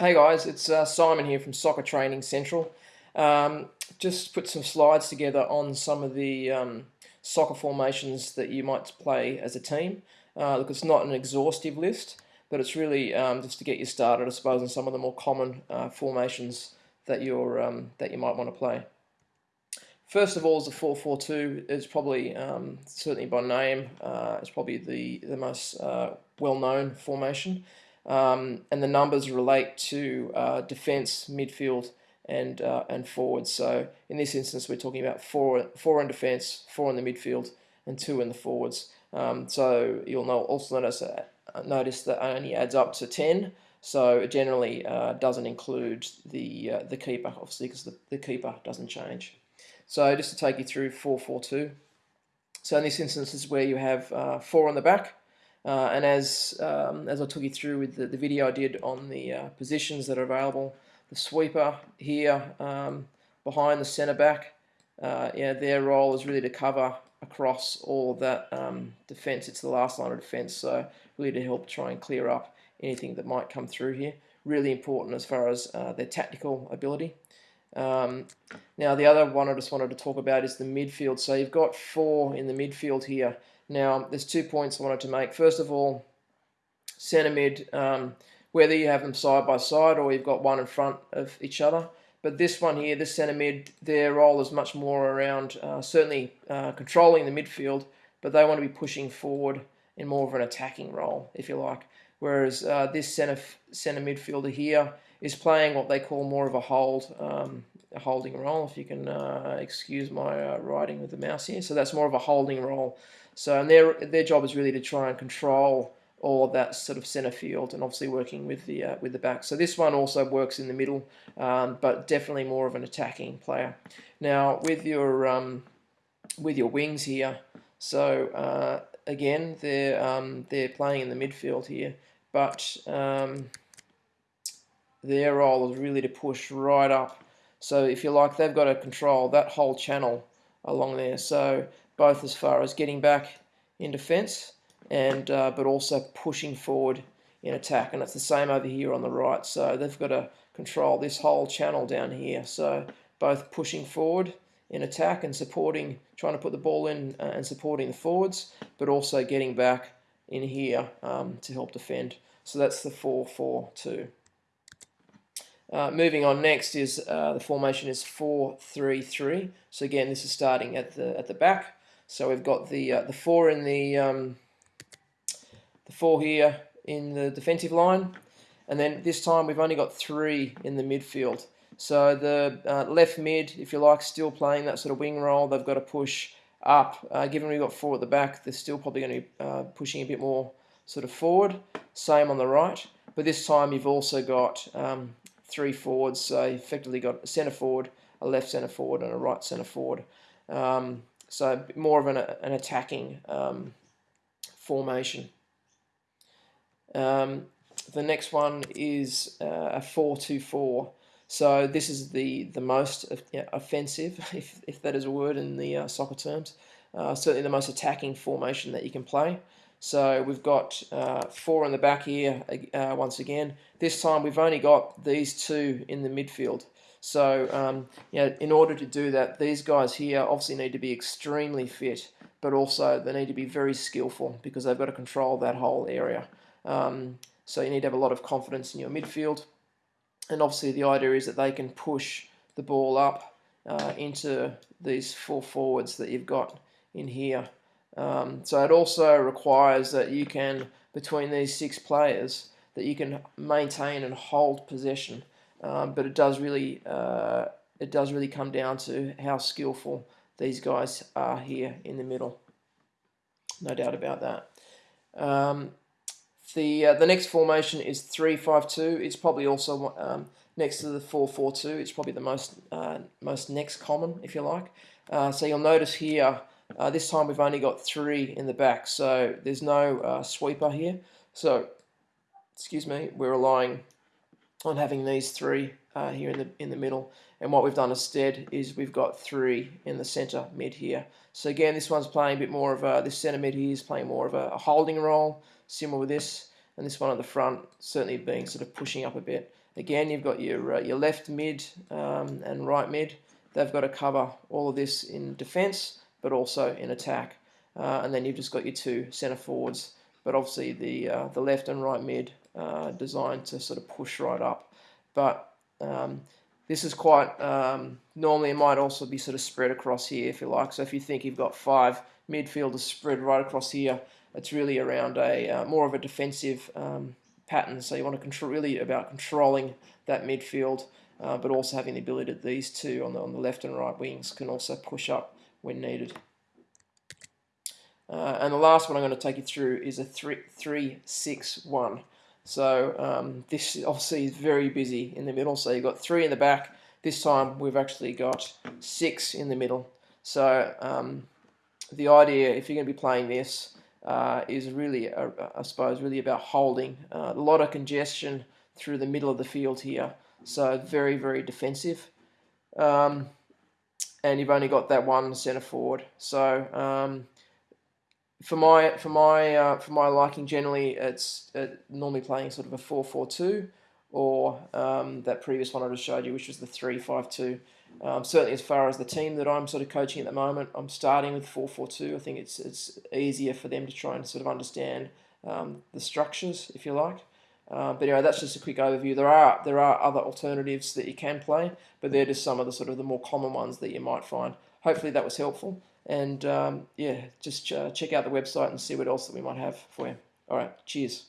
Hey guys, it's uh, Simon here from Soccer Training Central. Um, just put some slides together on some of the um, soccer formations that you might play as a team. Uh, look, it's not an exhaustive list, but it's really um, just to get you started, I suppose, on some of the more common uh, formations that you're um, that you might want to play. First of all, is the 4-4-2. It's probably um, certainly by name, uh, it's probably the the most uh, well-known formation. Um, and the numbers relate to uh, defence, midfield, and uh, and forwards. So in this instance, we're talking about four four in defence, four in the midfield, and two in the forwards. Um, so you'll know, also notice uh, notice that only adds up to ten. So it generally uh, doesn't include the uh, the keeper, obviously, because the, the keeper doesn't change. So just to take you through four four two. So in this instance, is where you have uh, four on the back, uh, and as um, as I took you through with the, the video I did on the uh, positions that are available, the sweeper here um, behind the centre back, uh, yeah, their role is really to cover across all that um, defence. It's the last line of defence, so really to help try and clear up anything that might come through here. Really important as far as uh, their tactical ability. Um, now the other one I just wanted to talk about is the midfield. So you've got four in the midfield here. Now, there's two points I wanted to make. First of all, centre mid, um, whether you have them side by side or you've got one in front of each other. But this one here, this centre mid, their role is much more around uh, certainly uh, controlling the midfield, but they want to be pushing forward in more of an attacking role, if you like. Whereas uh, this centre centre midfielder here is playing what they call more of a hold, um, holding role, if you can uh, excuse my uh, writing with the mouse here. So that's more of a holding role. So and their their job is really to try and control all of that sort of center field and obviously working with the uh, with the back. So this one also works in the middle, um, but definitely more of an attacking player. Now with your um, with your wings here, so uh, again they're um, they're playing in the midfield here, but um, their role is really to push right up. So if you like, they've got to control that whole channel along there. So both as far as getting back in defence and uh, but also pushing forward in attack. And it's the same over here on the right. So they've got to control this whole channel down here. So both pushing forward in attack and supporting, trying to put the ball in uh, and supporting the forwards, but also getting back in here um, to help defend. So that's the 4-4-2. Uh, moving on next is uh, the formation is 4-3-3. So again, this is starting at the at the back. So we've got the uh, the four in the um, the four here in the defensive line, and then this time we've only got three in the midfield. So the uh, left mid, if you like, still playing that sort of wing role. They've got to push up. Uh, given we've got four at the back, they're still probably going to be uh, pushing a bit more sort of forward. Same on the right, but this time you've also got um, three forwards. So effectively got a centre forward, a left centre forward, and a right centre forward. Um, so more of an, an attacking um, formation. Um, the next one is uh, a 4-2-4. So this is the, the most offensive, if, if that is a word in the uh, soccer terms. Uh, certainly the most attacking formation that you can play. So we've got uh, four in the back here uh, once again. This time we've only got these two in the midfield. So, um, you know, in order to do that, these guys here obviously need to be extremely fit, but also they need to be very skillful because they've got to control that whole area. Um, so you need to have a lot of confidence in your midfield. And obviously the idea is that they can push the ball up uh, into these four forwards that you've got in here. Um, so it also requires that you can, between these six players, that you can maintain and hold possession. Um, but it does really uh, it does really come down to how skillful these guys are here in the middle. No doubt about that. Um, the uh, the next formation is three five two. It's probably also um, next to the four four two. It's probably the most uh, most next common, if you like. Uh, so you'll notice here. Uh, this time we've only got three in the back, so there's no uh, sweeper here. So, excuse me, we're relying on having these three uh, here in the in the middle. And what we've done instead is we've got three in the center mid here. So again, this one's playing a bit more of a, this center mid here is playing more of a, a holding role, similar with this. and this one at the front certainly being sort of pushing up a bit. Again, you've got your uh, your left mid um, and right mid. They've got to cover all of this in defence, but also in attack. Uh, and then you've just got your two centre forwards, but obviously the uh, the left and right mid uh, designed to sort of push right up. But um, this is quite um, normally it might also be sort of spread across here if you like. So if you think you've got five midfielders spread right across here, it's really around a uh, more of a defensive um, pattern. So you want to control really about controlling that midfield, uh, but also having the ability that these two on the on the left and right wings can also push up when needed. Uh, and the last one I'm going to take you through is a 3-6-1. So um, this obviously is very busy in the middle. So you've got three in the back. This time we've actually got six in the middle. So um, the idea, if you're going to be playing this, uh, is really, uh, I suppose, really about holding. Uh, a lot of congestion through the middle of the field here. So very, very defensive. Um, and you've only got that one centre forward. So um, for my for my uh, for my liking, generally it's uh, normally playing sort of a four four two, or um, that previous one I just showed you, which was the three five two. Um, certainly, as far as the team that I'm sort of coaching at the moment, I'm starting with four four two. I think it's it's easier for them to try and sort of understand um, the structures, if you like. Uh, but anyway, that's just a quick overview. There are there are other alternatives that you can play, but they're just some of the sort of the more common ones that you might find. Hopefully, that was helpful. And um, yeah, just uh, check out the website and see what else that we might have for you. All right, cheers.